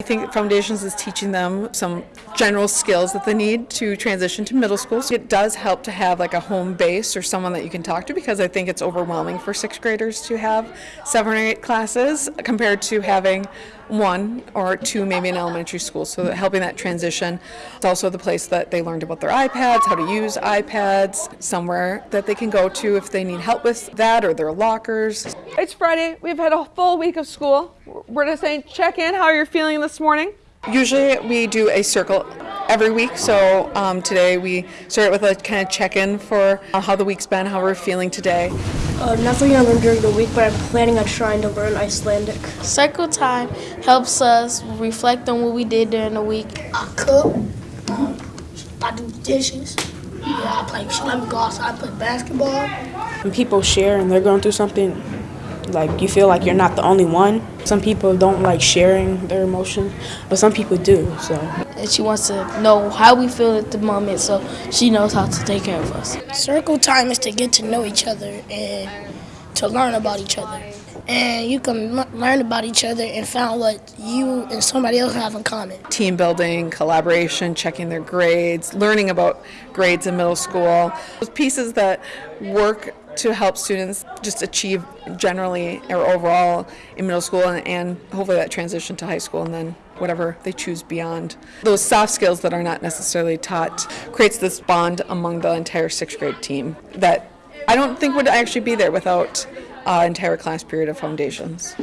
I think Foundations is teaching them some general skills that they need to transition to middle school. So it does help to have like a home base or someone that you can talk to because I think it's overwhelming for sixth graders to have seven or eight classes compared to having one or two maybe in elementary school. So that helping that transition. It's also the place that they learned about their iPads, how to use iPads, somewhere that they can go to if they need help with that or their lockers. It's Friday. We've had a full week of school. We're just saying check in how you're feeling this morning. Usually we do a circle every week, so um, today we start with a kind of check-in for uh, how the week's been, how we're feeling today. Uh, nothing I learned during the week, but I'm planning on trying to learn Icelandic. Circle time helps us reflect on what we did during the week. I cook. Um, I do dishes. Yeah, I play. She let me go outside. I play basketball. When people share and they're going through something, like you feel like you're not the only one. Some people don't like sharing their emotions, but some people do. So And she wants to know how we feel at the moment so she knows how to take care of us. Circle time is to get to know each other and to learn about each other. And you can l- learn about each other and find what you and somebody else have in common. Team building, collaboration, checking their grades, learning about grades in middle school. Those pieces that work to help students just achieve generally or overall in middle school and, and hopefully that transition to high school and then whatever they choose beyond. Those soft skills that are not necessarily taught creates this bond among the entire sixth grade team that I don't think would actually be there without uh, entire class period of foundations.